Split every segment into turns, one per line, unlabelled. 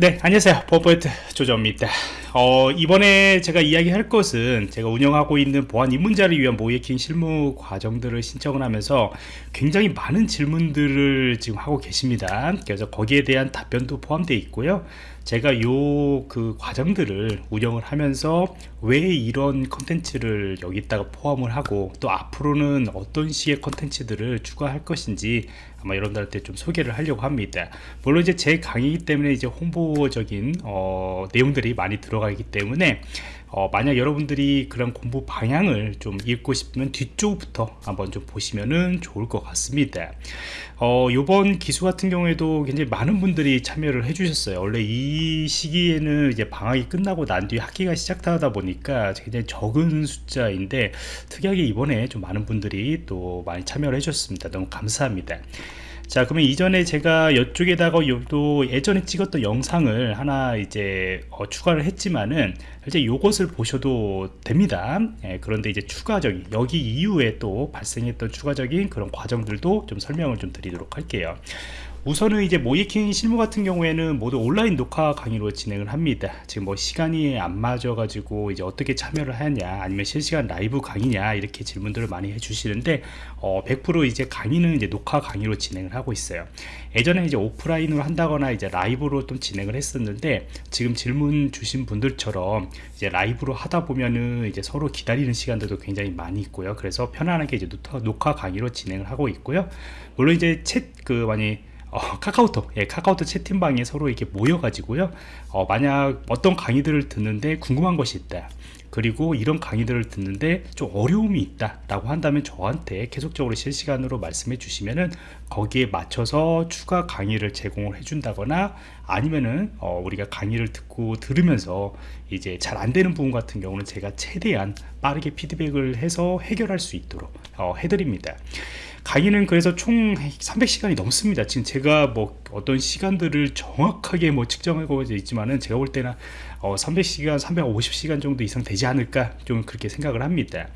네 안녕하세요. 보안프로젝트 조정원입니다. 어, 이번에 제가 이야기할 것은 제가 운영하고 있는 보안 입문자를 위한 모의해킹 실무 과정들을 신청을 하면서 굉장히 많은 질문들을 지금 하고 계십니다. 그래서 거기에 대한 답변도 포함되어 있고요 제가 요 그 과정들을 운영을 하면서 왜 이런 컨텐츠를 여기다가 포함을 하고 또 앞으로는 어떤 식의 컨텐츠들을 추가할 것인지 아마 여러분들한테 좀 소개를 하려고 합니다. 물론 이제 제 강의이기 때문에 이제 홍보적인 어, 내용들이 많이 들어가기 때문에 어, 만약 여러분들이 그런 공부 방향을 좀 읽고 싶으면 뒤쪽부터 한번 좀 보시면은 좋을 것 같습니다. 어, 요번 기수 같은 경우에도 굉장히 많은 분들이 참여를 해 주셨어요. 원래 이 시기에는 이제 방학이 끝나고 난 뒤에 학기가 시작하다 보니까 굉장히 적은 숫자인데 특이하게 이번에 좀 많은 분들이 또 많이 참여를 해 주셨습니다. 너무 감사합니다. 자 그러면 이전에 제가 이쪽에다가 또 예전에 찍었던 영상을 하나 이제 어, 추가를 했지만은 이제 요것을 보셔도 됩니다. 예, 그런데 이제 추가적인 여기 이후에 또 발생했던 추가적인 그런 과정들도 좀 설명을 좀 드리도록 할게요. 우선은 이제 모이킹 실무 같은 경우에는 모두 온라인 녹화 강의로 진행을 합니다. 지금 뭐 시간이 안 맞아 가지고 이제 어떻게 참여를 하냐 아니면 실시간 라이브 강의냐 이렇게 질문들을 많이 해주시는데 어, 100% 이제 강의는 이제 녹화 강의로 진행을 하고 있어요. 예전에 이제 오프라인으로 한다거나 이제 라이브로 좀 진행을 했었는데 지금 질문 주신 분들처럼 이제 라이브로 하다 보면은 이제 서로 기다리는 시간들도 굉장히 많이 있고요. 그래서 편안하게 이제 녹화 강의로 진행을 하고 있고요. 물론 이제 챗그 많이 어, 카카오톡 예, 카카오톡 채팅방에 서로 이렇게 모여 가지고요. 어, 만약 어떤 강의들을 듣는데 궁금한 것이 있다 그리고 이런 강의들을 듣는데 좀 어려움이 있다 라고 한다면 저한테 계속적으로 실시간으로 말씀해 주시면은 거기에 맞춰서 추가 강의를 제공을 해 준다거나 아니면은 어, 우리가 강의를 듣고 들으면서 이제 잘 안 되는 부분 같은 경우는 제가 최대한 빠르게 피드백을 해서 해결할 수 있도록 어, 해드립니다. 강의는 그래서 총 300시간이 넘습니다. 지금 제가 뭐 어떤 시간들을 정확하게 뭐 측정하고 있지만은 제가 볼 때는 어 300시간 350시간 정도 이상 되지 않을까 좀 그렇게 생각을 합니다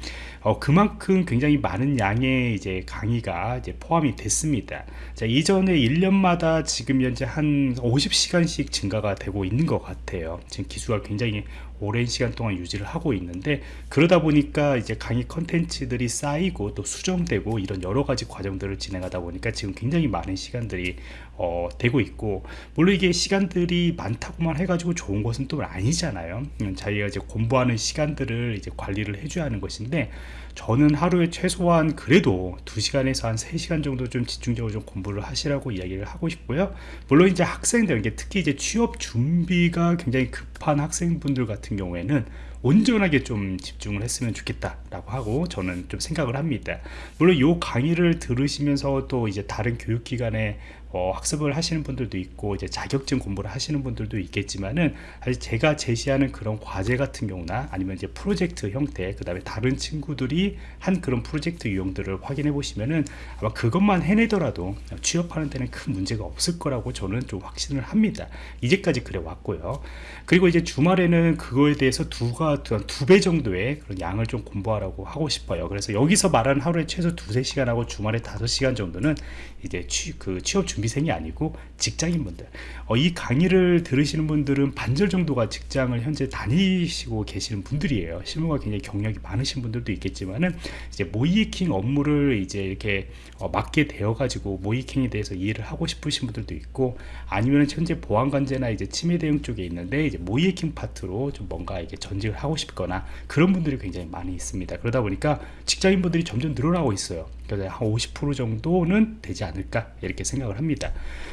어 그만큼 굉장히 많은 양의 이제 강의가 이제 포함이 됐습니다. 자 이전에 1년마다 지금 현재 한 50시간씩 증가가 되고 있는 것 같아요. 지금 기수가 굉장히 오랜 시간 동안 유지를 하고 있는데 그러다 보니까 이제 강의 컨텐츠들이 쌓이고 또 수정되고 이런 여러 가지 과정들을 진행하다 보니까 지금 굉장히 많은 시간들이 어, 되고 있고 물론 이게 시간들이 많다고만 해가지고 좋은 것은 또 아니잖아요. 음, 자기가 이제 공부하는 시간들을 이제 관리를 해줘야 하는 것인데 저는 하루에 최소한 그래도 2시간에서 한 3시간 정도 좀 집중적으로 좀 공부를 하시라고 이야기를 하고 싶고요. 물론 이제 학생들 특히 이제 취업 준비가 굉장히 급한 학생분들 같은 경우에는 온전하게 좀 집중을 했으면 좋겠다 라고 하고 저는 좀 생각을 합니다. 물론 이 강의를 들으시면서 또 이제 다른 교육기관에 어, 학습을 하시는 분들도 있고 이제 자격증 공부를 하시는 분들도 있겠지만은 사실 제가 제시하는 그런 과제 같은 경우나 아니면 이제 프로젝트 형태 그 다음에 다른 친구들이 한 그런 프로젝트 유형들을 확인해 보시면은 아마 그것만 해내더라도 취업하는 데는 큰 문제가 없을 거라고 저는 좀 확신을 합니다. 이제까지 그래 왔고요. 그리고 이제 주말에는 그거에 대해서 두가 두 배 정도의 그런 양을 좀 공부하라고 하고 싶어요. 그래서 여기서 말하는 하루에 최소 두세 시간 하고 주말에 다섯 시간 정도는 이제 취, 그 취업 준비 준비생이 아니고 직장인분들. 어, 이 강의를 들으시는 분들은 반절 정도가 직장을 현재 다니시고 계시는 분들이에요. 실무가 굉장히 경력이 많으신 분들도 있겠지만은 이제 모이킹 업무를 이제 이렇게 어, 맡게 되어 가지고 모이킹에 대해서 이해를 하고 싶으신 분들도 있고 아니면 현재 보안관제나 이제 치매 대응 쪽에 있는데 이제 모이킹 파트로 좀 뭔가 이게 전직을 하고 싶거나 그런 분들이 굉장히 많이 있습니다. 그러다 보니까 직장인분들이 점점 늘어나고 있어요 그래서 한 50% 정도는 되지 않을까 이렇게 생각을 합니다.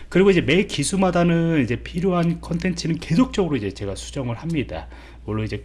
그리고 이제 매 기수마다는 이제 필요한 컨텐츠는 계속적으로 이제 제가 수정을 합니다. 물론 이제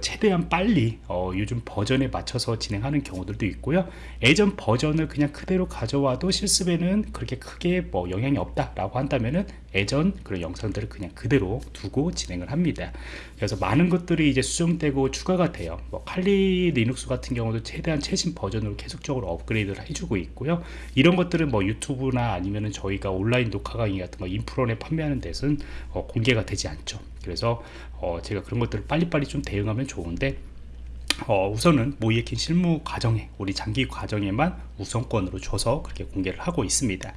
최대한 빨리 어, 요즘 버전에 맞춰서 진행하는 경우들도 있고요. 예전 버전을 그냥 그대로 가져와도 실습에는 그렇게 크게 뭐 영향이 없다 라고 한다면은 예전 그런 영상들을 그냥 그대로 두고 진행을 합니다. 그래서 많은 것들이 이제 수정되고 추가가 돼요. 뭐 칼리 리눅스 같은 경우도 최대한 최신 버전으로 계속적으로 업그레이드를 해주고 있고요. 이런 것들은 뭐 유튜브나 아니면은 저희가 온라인 녹화 강의 같은 거 인프론에 판매하는 데서는 어, 공개가 되지 않죠. 그래서 어, 제가 그런 것들을 빨리빨리 좀 대응하 면 좋은데 어, 우선은 모이에킹 실무 과정에 우리 장기 과정에만 우선권으로 줘서 그렇게 공개를 하고 있습니다.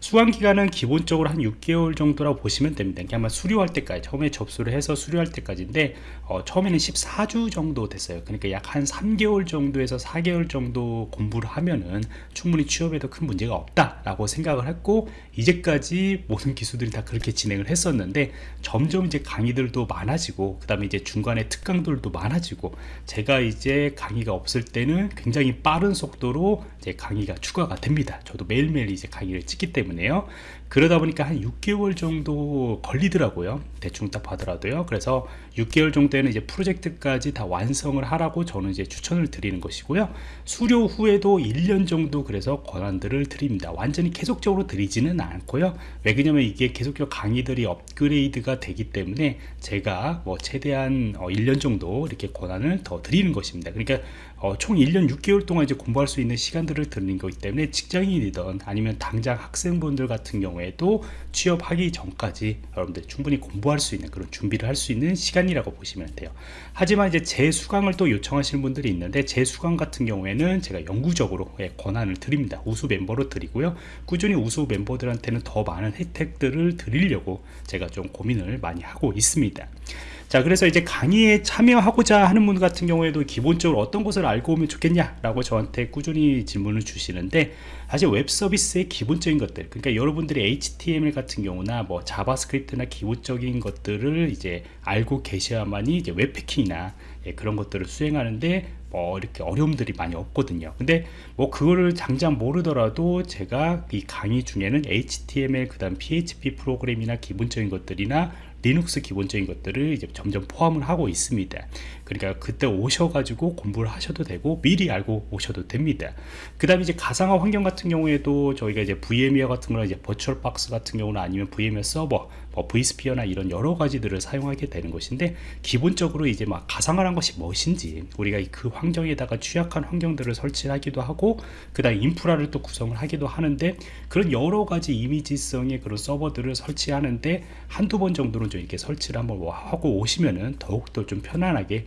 수강 기간은 기본적으로 한 6개월 정도라고 보시면 됩니다. 이게 아마 수료할 때까지 처음에 접수를 해서 수료할 때까지인데 어, 처음에는 14주 정도 됐어요. 그러니까 약 한 3개월 정도에서 4개월 정도 공부를 하면은 충분히 취업에도 큰 문제가 없다 라고 생각을 했고 이제까지 모든 기수들이 다 그렇게 진행을 했었는데 점점 이제 강의들도 많아지고 그 다음에 이제 중간에 특강들도 많아지고 제가 이제 강의가 없을 때는 굉장히 빠른 속도로 이제 강의가 추가가 됩니다. 저도 매일매일 이제 강의를 찍기 때문에요 그러다 보니까 한 6개월 정도 걸리더라고요. 대충 딱 봐더라도요. 그래서 6개월 정도에는 이제 프로젝트까지 다 완성을 하라고 저는 이제 추천을 드리는 것이고요. 수료 후에도 1년 정도 그래서 권한들을 드립니다. 완전히 계속적으로 드리지는 않고요. 왜 그러냐면 이게 계속적으로 강의들이 업그레이드가 되기 때문에 제가 뭐 최대한 1년 어, 정도 이렇게 권한을 더 드리는 것입니다. 그러니까 어, 총 1년 6개월 동안 이제 공부할 수 있는 시간들을 드리는 거기 때문에 직장인이든 아니면 당장 학생분들 같은 경우에도 취업하기 전까지 여러분들 충분히 공부할 수 있는 그런 준비를 할 수 있는 시간이라고 보시면 돼요. 하지만 이제 재수강을 또 요청하시는 분들이 있는데 재수강 같은 경우에는 제가 영구적으로 예, 권한을 드립니다. 우수 멤버로 드리고요. 꾸준히 우수 멤버들한테는 더 많은 혜택들을 드리려고 제가 좀 고민을 많이 하고 있습니다 자 그래서 이제 강의에 참여하고자 하는 분 같은 경우에도 기본적으로 어떤 것을 알고 오면 좋겠냐 라고 저한테 꾸준히 질문을 주시는데 사실 웹 서비스의 기본적인 것들 그러니까 여러분들이 HTML 같은 경우나 뭐 자바스크립트나 기본적인 것들을 이제 알고 계셔야만이 이제 웹해킹이나 예, 그런 것들을 수행하는데 뭐 이렇게 어려움들이 많이 없거든요. 근데 뭐 그거를 당장 모르더라도 제가 이 강의 중에는 HTML 그 다음 PHP 프로그램이나 기본적인 것들이나 리눅스 기본적인 것들을 이제 점점 포함을 하고 있습니다 그러니까 그때 오셔가지고 공부를 하셔도 되고 미리 알고 오셔도 됩니다. 그 다음에 이제 가상화 환경 같은 경우에도 저희가 이제 VMware 같은 거나 이제 VirtualBox 같은 경우는 아니면 VMware 서버 뭐 vSphere나 이런 여러 가지들을 사용하게 되는 것인데 기본적으로 이제 막 가상화란 것이 무엇인지 우리가 그 환경에다가 취약한 환경들을 설치하기도 하고 그 다음 인프라를 또 구성을 하기도 하는데 그런 여러 가지 이미지성의 그런 서버들을 설치하는데 한두 번 정도는 좀 이렇게 설치를 한번 뭐 하고 오시면은 더욱더 좀 편안하게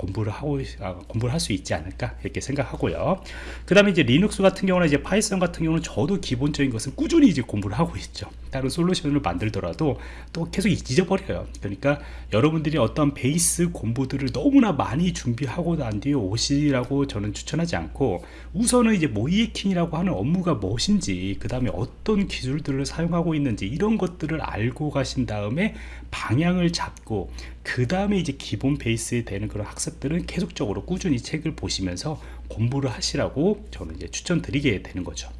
공부를 하고 아, 공부를 할 수 있지 않을까 이렇게 생각하고요. 그 다음에 이제 리눅스 같은 경우는 이제 파이썬 같은 경우는 저도 기본적인 것은 꾸준히 이제 공부를 하고 있죠. 다른 솔루션을 만들더라도 또 계속 잊어버려요. 그러니까 여러분들이 어떤 베이스 공부들을 너무나 많이 준비하고 난 뒤에 오시라고 저는 추천하지 않고 우선은 이제 모이에킹이라고 하는 업무가 무엇인지 그 다음에 어떤 기술들을 사용하고 있는지 이런 것들을 알고 가신 다음에 방향을 잡고 그 다음에 이제 기본 베이스에 되는 그런 학습 들은 계속적으로 꾸준히 책을 보시면서 공부를 하시라고 저는 이제 추천드리게 되는 거죠.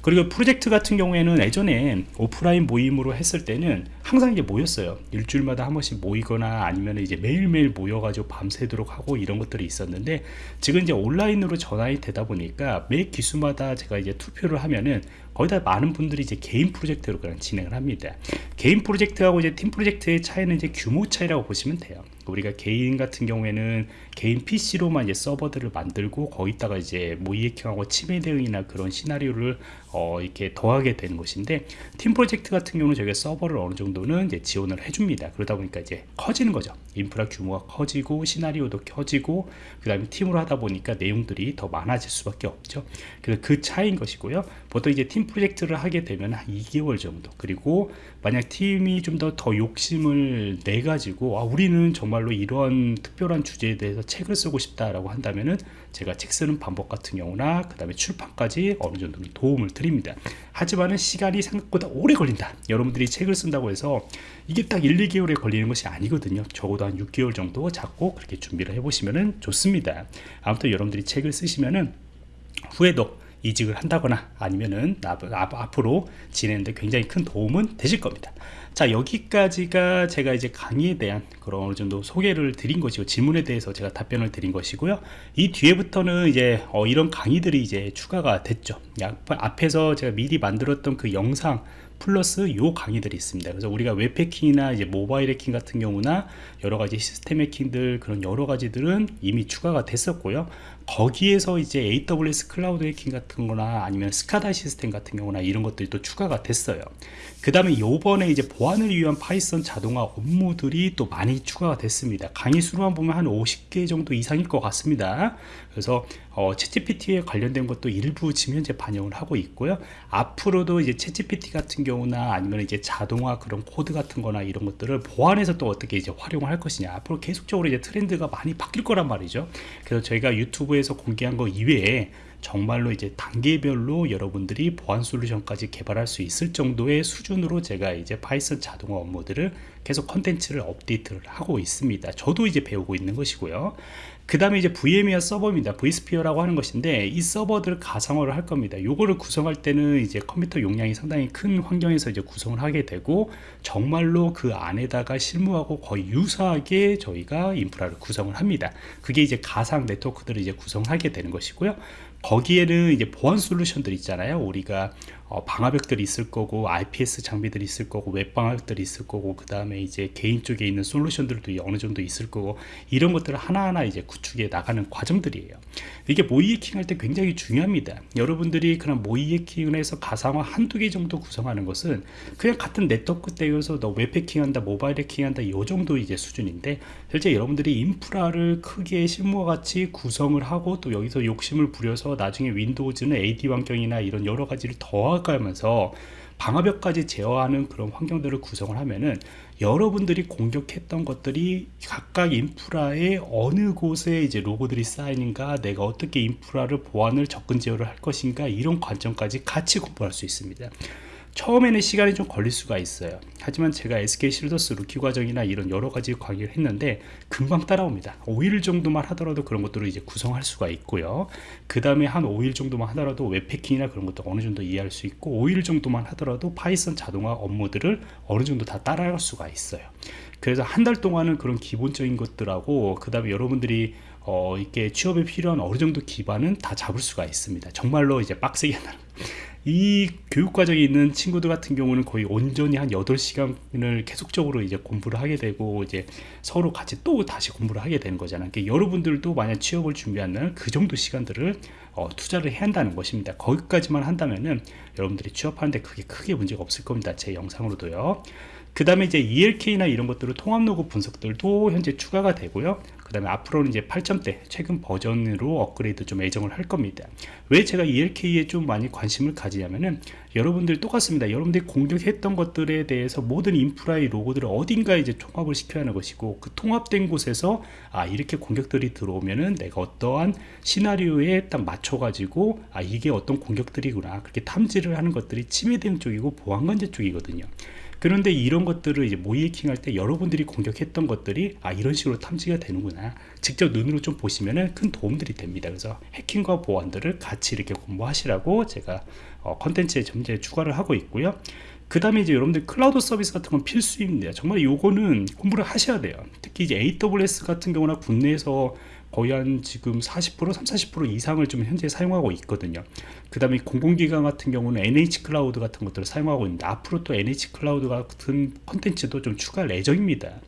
그리고 프로젝트 같은 경우에는 예전에 오프라인 모임으로 했을 때는 항상 이제 모였어요. 일주일마다 한 번씩 모이거나 아니면 이제 매일매일 모여가지고 밤새도록 하고 이런 것들이 있었는데 지금 이제 온라인으로 전환이 되다 보니까 매 기수마다 제가 이제 투표를 하면은 거의 다 많은 분들이 이제 개인 프로젝트로 그냥 진행을 합니다. 개인 프로젝트하고 이제 팀 프로젝트의 차이는 이제 규모 차이라고 보시면 돼요 우리가 개인 같은 경우에는 개인 PC로만 이제 서버들을 만들고 거기다가 이제 모이해킹하고 치매 대응이나 그런 시나리오를 어, 이렇게 더하게 되는 것인데 팀 프로젝트 같은 경우는 저희가 서버를 어느 정도는 이제 지원을 해줍니다. 그러다 보니까 이제 커지는 거죠. 인프라 규모가 커지고 시나리오도 커지고 그 다음에 팀으로 하다 보니까 내용들이 더 많아질 수밖에 없죠. 그래서 그 차이인 것이고요. 보통 이제 팀 프로젝트를 하게 되면 한 2개월 정도 그리고 만약 팀이 좀 더 더 욕심을 내 가지고 아, 우리는 정말로 이러한 특별한 주제에 대해서 책을 쓰고 싶다라고 한다면은 제가 책 쓰는 방법 같은 경우나 그 다음에 출판까지 어느 정도 도움을 드립니다. 하지만은 시간이 생각보다 오래 걸린다. 여러분들이 책을 쓴다고 해서 이게 딱 1, 2개월에 걸리는 것이 아니거든요. 적어도 한 6개월 정도 잡고 그렇게 준비를 해보시면 좋습니다. 아무튼 여러분들이 책을 쓰시면은 후에도 이직을 한다거나 아니면은 앞으로 진행하는데 굉장히 큰 도움은 되실 겁니다. 자 여기까지가 제가 이제 강의에 대한 그런 어느 정도 소개를 드린 것이고 질문에 대해서 제가 답변을 드린 것이고요. 이 뒤에부터는 이제 어, 이런 강의들이 이제 추가가 됐죠. 앞에서 제가 미리 만들었던 그 영상 플러스 요 강의들이 있습니다. 그래서 우리가 웹 해킹이나 이제 모바일 해킹 같은 경우나 여러 가지 시스템 해킹들 그런 여러 가지들은 이미 추가가 됐었고요 거기에서 이제 AWS 클라우드 해킹 같은 거나 아니면 SCADA 시스템 같은 경우나 이런 것들이 또 추가가 됐어요. 그 다음에 요번에 이제 보안을 위한 파이썬 자동화 업무들이 또 많이 추가가 됐습니다. 강의 수로만 보면 한 50개 정도 이상일 것 같습니다. 그래서 어, 챗GPT에 관련된 것도 일부 지금 현재 반영을 하고 있고요. 앞으로도 이제 챗GPT 같은 경우나 아니면 이제 자동화 그런 코드 같은 거나 이런 것들을 보안에서 또 어떻게 이제 활용을 할 것이냐. 앞으로 계속적으로 이제 트렌드가 많이 바뀔 거란 말이죠. 그래서 저희가 유튜브에서 공개한 거 이외에 정말로 이제 단계별로 여러분들이 보안 솔루션까지 개발할 수 있을 정도의 수준으로 제가 이제 파이썬 자동화 업무들을 계속 컨텐츠를 업데이트를 하고 있습니다. 저도 이제 배우고 있는 것이고요 그 다음에 이제 VMware 서버입니다. vSphere라고 하는 것인데 이 서버들을 가상화를 할 겁니다. 요거를 구성할 때는 이제 컴퓨터 용량이 상당히 큰 환경에서 이제 구성을 하게 되고 정말로 그 안에다가 실무하고 거의 유사하게 저희가 인프라를 구성을 합니다. 그게 이제 가상 네트워크들을 이제 구성하게 되는 것이고요. 거기에는 이제 보안 솔루션들 있잖아요. 우리가 어, 방화벽들이 있을 거고 IPS 장비들이 있을 거고 웹 방화벽들이 있을 거고 그 다음에 이제 개인 쪽에 있는 솔루션들도 어느 정도 있을 거고 이런 것들을 하나하나 이제 구축해 나가는 과정들이에요. 이게 모의 해킹 할 때 굉장히 중요합니다. 여러분들이 그런 모의 해킹을 해서 가상화 한두 개 정도 구성하는 것은 그냥 같은 네트워크 대역에서 너 웹 해킹한다 모바일 해킹한다 이 정도 이제 수준인데 실제 여러분들이 인프라를 크게 실무와 같이 구성을 하고 또 여기서 욕심을 부려서 나중에 윈도우즈는 AD 환경이나 이런 여러 가지를 더하면서 방화벽까지 제어하는 그런 환경들을 구성을 하면은 여러분들이 공격했던 것들이 각각 인프라의 어느 곳에 이제 로그들이 쌓이는가 내가 어떻게 인프라를 보안을 접근 제어를 할 것인가 이런 관점까지 같이 공부할 수 있습니다 처음에는 시간이 좀 걸릴 수가 있어요. 하지만 제가 SK 실더스 루키 과정이나 이런 여러 가지 강의를 했는데 금방 따라옵니다. 5일 정도만 하더라도 그런 것들을 이제 구성할 수가 있고요. 그 다음에 한 5일 정도만 하더라도 웹 해킹이나 그런 것도 어느 정도 이해할 수 있고 5일 정도만 하더라도 파이썬 자동화 업무들을 어느 정도 다 따라갈 수가 있어요. 그래서 한 달 동안은 그런 기본적인 것들하고 그 다음에 여러분들이 어, 이게 취업에 필요한 어느 정도 기반은 다 잡을 수가 있습니다. 정말로 이제 빡세게 하는 이 교육과정에 있는 친구들 같은 경우는 거의 온전히 한 8시간을 계속적으로 이제 공부를 하게 되고 이제 서로 같이 또 다시 공부를 하게 되는 거잖아요. 그러니까 여러분들도 만약 취업을 준비한다면 그 정도 시간들을 어, 투자를 해야 한다는 것입니다. 거기까지만 한다면은 여러분들이 취업하는데 그게 크게 문제가 없을 겁니다. 제 영상으로도요. 그 다음에 이제 ELK나 이런 것들을 통합 로그 분석들도 현재 추가가 되고요. 그 다음에 앞으로는 이제 8점대 최근 버전으로 업그레이드 좀 예정을 할 겁니다. 왜 제가 ELK에 좀 많이 관심을 가지냐면은 여러분들 똑같습니다. 여러분들이 공격했던 것들에 대해서 모든 인프라의 로고들을 어딘가에 이제 통합을 시켜야 하는 것이고 그 통합된 곳에서 아 이렇게 공격들이 들어오면은 내가 어떠한 시나리오에 딱 맞춰 가지고 아 이게 어떤 공격들이구나. 그렇게 탐지를 하는 것들이 침해 대응 쪽이고 보안관제 쪽이거든요 그런데 이런 것들을 이제 모의 해킹할 때 여러분들이 공격했던 것들이 아 이런 식으로 탐지가 되는구나. 직접 눈으로 좀 보시면은 큰 도움들이 됩니다. 그래서 해킹과 보안들을 같이 이렇게 공부하시라고 제가 어, 컨텐츠에 점점 추가를 하고 있고요 그 다음에 이제 여러분들 클라우드 서비스 같은 건 필수입니다. 정말 요거는 공부를 하셔야 돼요. 특히 이제 AWS 같은 경우나 국내에서 거의 한 지금 40% 30, 40% 이상을 좀 현재 사용하고 있거든요. 그 다음에 공공기관 같은 경우는 NHN 클라우드 같은 것들을 사용하고 있는데 앞으로 또 NHN 클라우드 같은 컨텐츠도 좀 추가할 예정입니다.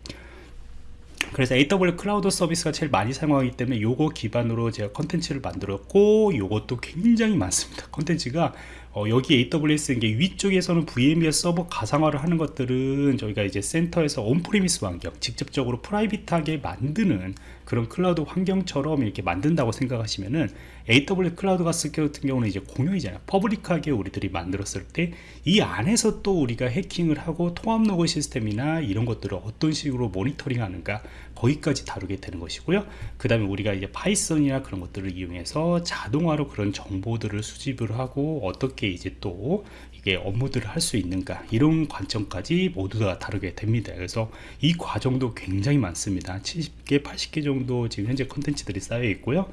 그래서 AWS 클라우드 서비스가 제일 많이 사용하기 때문에 요거 기반으로 제가 컨텐츠를 만들었고 요것도 굉장히 많습니다. 컨텐츠가 어, 여기 AWS 이게 위쪽에서는 VMware 서버 가상화를 하는 것들은 저희가 이제 센터에서 on-premise 환경 직접적으로 private하게 만드는 그런 클라우드 환경처럼 이렇게 만든다고 생각하시면은 AWS 클라우드 같은 경우는 이제 공용이잖아요. public하게 우리들이 만들었을 때 이 안에서 또 우리가 해킹을 하고 통합 로그 시스템이나 이런 것들을 어떤 식으로 모니터링 하는가 거기까지 다루게 되는 것이고요. 그 다음에 우리가 이제 파이썬이나 그런 것들을 이용해서 자동화로 그런 정보들을 수집을 하고 어떻게 이제 또 이게 업무들을 할 수 있는가 이런 관점까지 모두 다 다루게 됩니다. 그래서 이 과정도 굉장히 많습니다. 70개 80개 정도 지금 현재 컨텐츠들이 쌓여 있고요.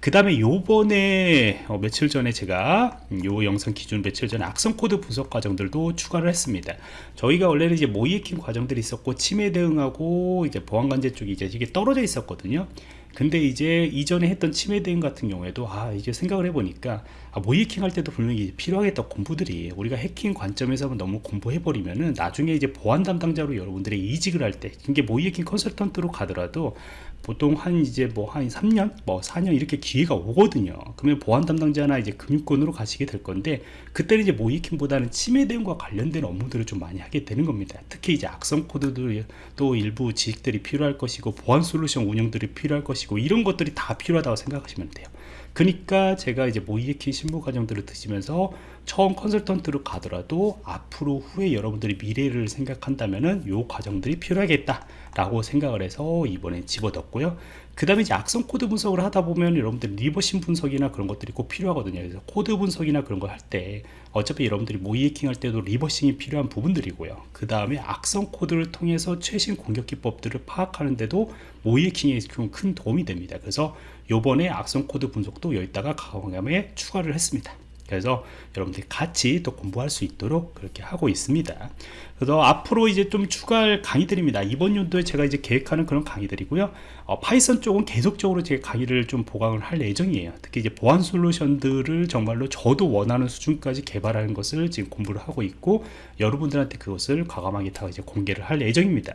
그 다음에 요번에 어, 며칠 전에 제가 요 영상 기준 며칠 전에 악성 코드 분석 과정들도 추가를 했습니다. 저희가 원래는 이제 모의 해킹 과정들이 있었고 침해 대응하고 이제 보안관제 쪽이 이제 이게 떨어져 있었거든요 근데 이제 이전에 했던 침해 대응 같은 경우에도 아 이제 생각을 해보니까 아, 모의해킹 할 때도 분명히 필요하겠다 공부들이. 우리가 해킹 관점에서 너무 공부해버리면은 나중에 이제 보안 담당자로 여러분들이 이직을 할 때 이게 모의해킹 컨설턴트로 가더라도 보통 한 이제 뭐 한 3년 뭐 4년 이렇게 기회가 오거든요. 그러면 보안 담당자나 이제 금융권으로 가시게 될 건데 그때는 이제 모이킹보다는 침해 대응과 관련된 업무들을 좀 많이 하게 되는 겁니다. 특히 이제 악성 코드도 또 일부 지식들이 필요할 것이고 보안 솔루션 운영들이 필요할 것이고 이런 것들이 다 필요하다고 생각하시면 돼요. 그러니까 제가 이제 모이에킹 실무 과정들을 드시면서 처음 컨설턴트로 가더라도 앞으로 후에 여러분들이 미래를 생각한다면은 요 과정들이 필요하겠다 라고 생각을 해서 이번에 집어넣었고요. 그 다음에 이제 악성 코드 분석을 하다 보면 여러분들 reversing 분석이나 그런 것들이 꼭 필요하거든요. 그래서 코드 분석이나 그런 걸 할 때 어차피 여러분들이 모의해킹 할 때도 reversing이 필요한 부분들이고요. 그 다음에 악성 코드를 통해서 최신 공격 기법들을 파악하는데도 모의해킹에 좀 큰 도움이 됩니다. 그래서 요번에 악성 코드 분석도 여기다가 강화감에 추가를 했습니다 그래서 여러분들이 같이 또 공부할 수 있도록 그렇게 하고 있습니다. 그래서 앞으로 이제 좀 추가할 강의들입니다. 이번 연도에 제가 이제 계획하는 그런 강의들이고요. 어, Python 쪽은 계속적으로 제 강의를 좀 보강을 할 예정이에요. 특히 이제 보안 솔루션들을 정말로 저도 원하는 수준까지 개발하는 것을 지금 공부를 하고 있고 여러분들한테 그것을 과감하게 다 이제 공개를 할 예정입니다.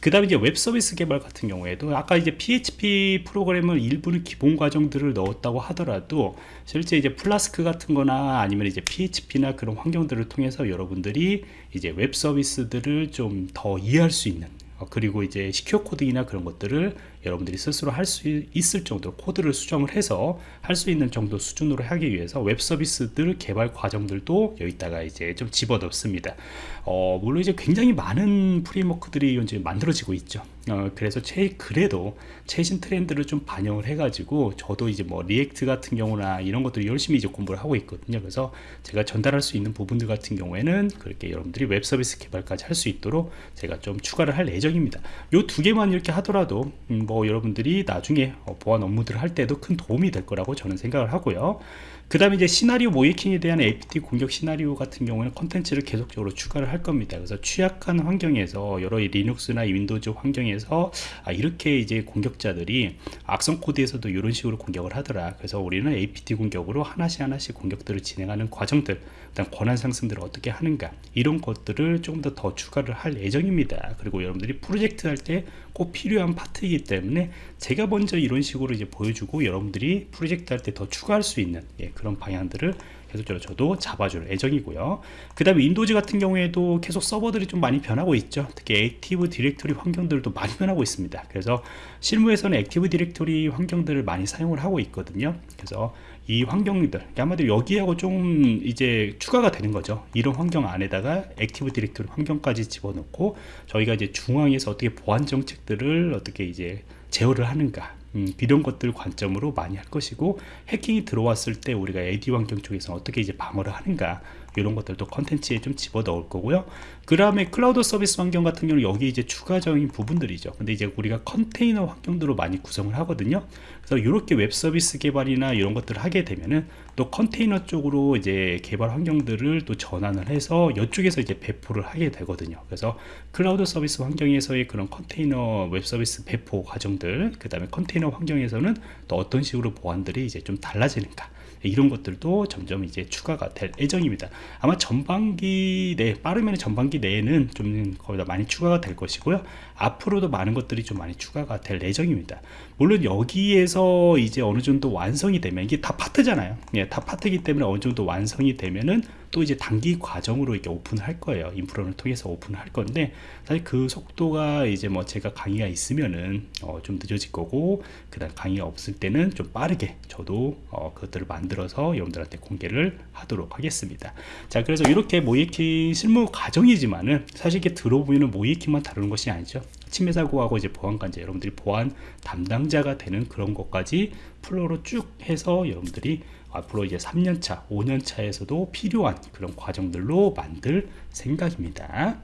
그 다음에 이제 웹 서비스 개발 같은 경우에도 아까 이제 PHP 프로그램을 일부는 기본 과정들을 넣었다고 하더라도 실제 이제 플라스크 같은 거나 아니면 이제 PHP나 그런 환경들을 통해서 여러분들이 이제 웹 서비스들을 좀 더 이해할 수 있는 어, 그리고 이제 secure coding이나 그런 것들을 여러분들이 스스로 할 수 있을 정도로 코드를 수정을 해서 할 수 있는 정도 수준으로 하기 위해서 웹 서비스들 개발 과정들도 여기다가 이제 좀 집어넣습니다. 어, 물론 이제 굉장히 많은 framework들이 이제 만들어지고 있죠. 어, 그래서 최, 그래도 최신 트렌드를 좀 반영을 해가지고 저도 이제 뭐 React 같은 경우나 이런 것들을 열심히 이제 공부를 하고 있거든요. 그래서 제가 전달할 수 있는 부분들 같은 경우에는 그렇게 여러분들이 웹 서비스 개발까지 할 수 있도록 제가 좀 추가를 할 예정입니다. 요 두 개만 이렇게 하더라도 음, 뭐 여러분들이 나중에 어, 보안 업무들을 할 때도 큰 도움이 될 거라고 저는 생각을 하고요. 그 다음에 이제 시나리오 모의해킹에 대한 APT 공격 시나리오 같은 경우는 컨텐츠를 계속적으로 추가를 할 겁니다. 그래서 취약한 환경에서 여러 Linux나 Windows 환경에서 아, 이렇게 이제 공격자들이 악성 코드에서도 이런 식으로 공격을 하더라. 그래서 우리는 APT 공격으로 하나씩 하나씩 공격들을 진행하는 과정들, 그다음 권한 상승들을 어떻게 하는가 이런 것들을 조금 더 더 추가를 할 예정입니다. 그리고 여러분들이 프로젝트 할 때 꼭 필요한 파트이기 때문에 제가 먼저 이런 식으로 이제 보여주고 여러분들이 프로젝트 할 때 더 추가할 수 있는 예, 그런 방향들을 계속적으로 저도 잡아줄 예정이고요. 그 다음에 Windows 같은 경우에도 계속 서버들이 좀 많이 변하고 있죠. 특히 Active Directory 환경들도 많이 변하고 있습니다. 그래서 실무에서는 Active Directory 환경들을 많이 사용을 하고 있거든요. 그래서 이 환경들 아마도 여기하고 좀 이제 추가가 되는 거죠. 이런 환경 안에다가 Active Directory 환경까지 집어넣고 저희가 이제 중앙에서 어떻게 보안 정책들을 어떻게 이제 제어를 하는가 음, 이런 것들 관점으로 많이 할 것이고 해킹이 들어왔을 때 우리가 AD 환경 쪽에서 어떻게 이제 방어를 하는가 이런 것들도 컨텐츠에 좀 집어 넣을 거고요. 그 다음에 클라우드 서비스 환경 같은 경우는 여기 이제 추가적인 부분들이죠. 근데 이제 우리가 컨테이너 환경들로 많이 구성을 하거든요. 그래서 이렇게 웹 서비스 개발이나 이런 것들을 하게 되면은 또 컨테이너 쪽으로 이제 개발 환경들을 또 전환을 해서 이쪽에서 이제 배포를 하게 되거든요. 그래서 클라우드 서비스 환경에서의 그런 컨테이너 웹 서비스 배포 과정들 그 다음에 컨테이너 환경에서는 또 어떤 식으로 보안들이 이제 좀 달라지는가 이런 것들도 점점 이제 추가가 될 예정입니다. 아마 전반기 내 빠르면 전반기 내에는 좀 거의 다 많이 추가가 될 것이고요. 앞으로도 많은 것들이 좀 많이 추가가 될 예정입니다. 물론 여기에서 이제 어느 정도 완성이 되면 이게 다 파트잖아요. 예, 다 파트이기 때문에 어느 정도 완성이 되면은 또 이제 단기 과정으로 이렇게 오픈을 할 거예요. 인프라를 통해서 오픈을 할 건데 사실 그 속도가 이제 뭐 제가 강의가 있으면은 어, 좀 늦어질 거고 그 다음 강의가 없을 때는 좀 빠르게 저도 어, 그것들을 만들 어서 여러분들한테 공개를 하도록 하겠습니다 자 그래서 이렇게 모이킹 실무 과정이지만은 사실 이게 들어보면 모이킹만 다루는 것이 아니죠 침해 사고하고 이제 보안관제 여러분들이 보안 담당자가 되는 그런 것까지 플로로 쭉 해서 여러분들이 앞으로 이제 3년차, 5년차에서도 필요한 그런 과정들로 만들 생각입니다.